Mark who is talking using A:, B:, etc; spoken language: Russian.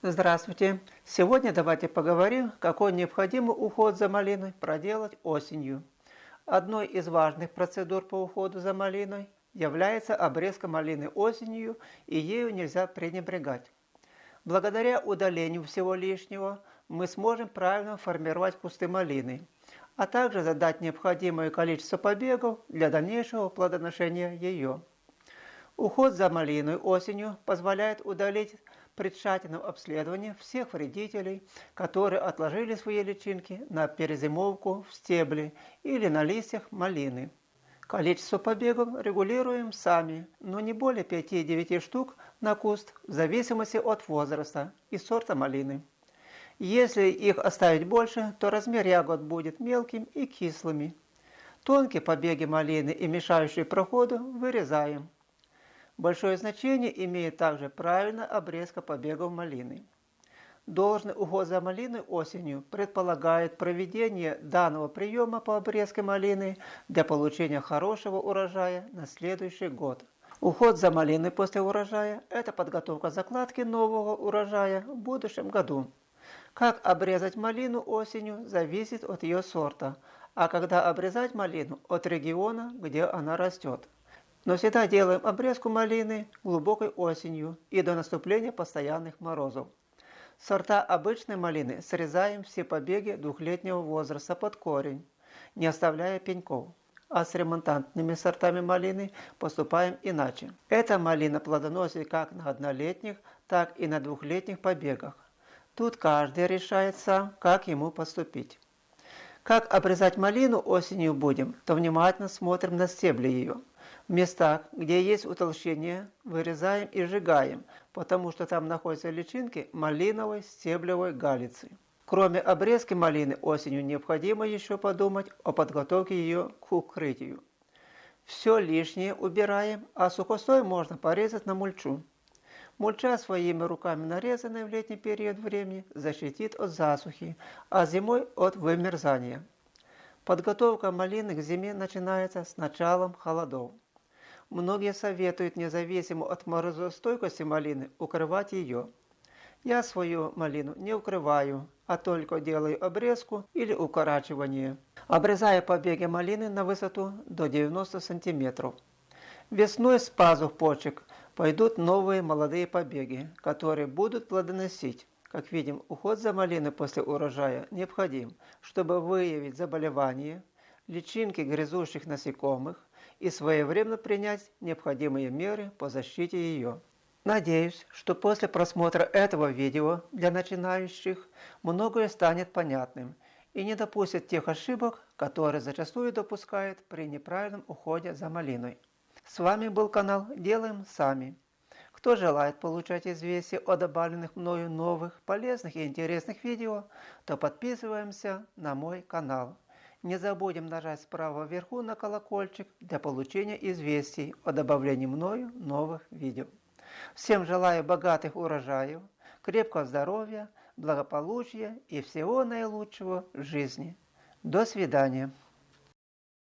A: Здравствуйте! Сегодня давайте поговорим, какой необходимый уход за малиной проделать осенью. Одной из важных процедур по уходу за малиной является обрезка малины осенью, и ею нельзя пренебрегать. Благодаря удалению всего лишнего мы сможем правильно формировать кусты малины, а также задать необходимое количество побегов для дальнейшего плодоношения ее. Уход за малиной осенью позволяет удалить при тщательном обследовании всех вредителей, которые отложили свои личинки на перезимовку в стебле или на листьях малины. Количество побегов регулируем сами, но не более 5-9 штук на куст в зависимости от возраста и сорта малины. Если их оставить больше, то размер ягод будет мелким и кислыми. Тонкие побеги малины и мешающие проходу вырезаем. Большое значение имеет также правильная обрезка побегов малины. Должный уход за малиной осенью предполагает проведение данного приема по обрезке малины для получения хорошего урожая на следующий год. Уход за малиной после урожая – это подготовка закладки нового урожая в будущем году. Как обрезать малину осенью зависит от ее сорта, а когда обрезать малину – от региона, где она растет. Но всегда делаем обрезку малины глубокой осенью и до наступления постоянных морозов. Сорта обычной малины срезаем все побеги двухлетнего возраста под корень, не оставляя пеньков. А с ремонтантными сортами малины поступаем иначе. Эта малина плодоносит как на однолетних, так и на двухлетних побегах. Тут каждый решает сам, как ему поступить. Как обрезать малину осенью будем, то внимательно смотрим на стебли ее. В местах, где есть утолщение, вырезаем и сжигаем, потому что там находятся личинки малиновой стеблевой галицы. Кроме обрезки малины осенью необходимо еще подумать о подготовке ее к укрытию. Все лишнее убираем, а сухостой можно порезать на мульчу. Мульча своими руками нарезанная в летний период времени защитит от засухи, а зимой от вымерзания. Подготовка малины к зиме начинается с началом холодов. Многие советуют, независимо от морозостойкости малины, укрывать ее. Я свою малину не укрываю, а только делаю обрезку или укорачивание. Обрезаю побеги малины на высоту до 90 см. Весной с пазух почек пойдут новые молодые побеги, которые будут плодоносить. Как видим, уход за малиной после урожая необходим, чтобы выявить заболевания, личинки грызущих насекомых, и своевременно принять необходимые меры по защите ее. Надеюсь, что после просмотра этого видео для начинающих многое станет понятным и не допустят тех ошибок, которые зачастую допускают при неправильном уходе за малиной. С вами был канал Делаем Сами. Кто желает получать известия о добавленных мною новых, полезных и интересных видео, то подписываемся на мой канал. Не забудем нажать справа вверху на колокольчик для получения известий о добавлении мною новых видео. Всем желаю богатых урожаев, крепкого здоровья, благополучия и всего наилучшего в жизни. До свидания.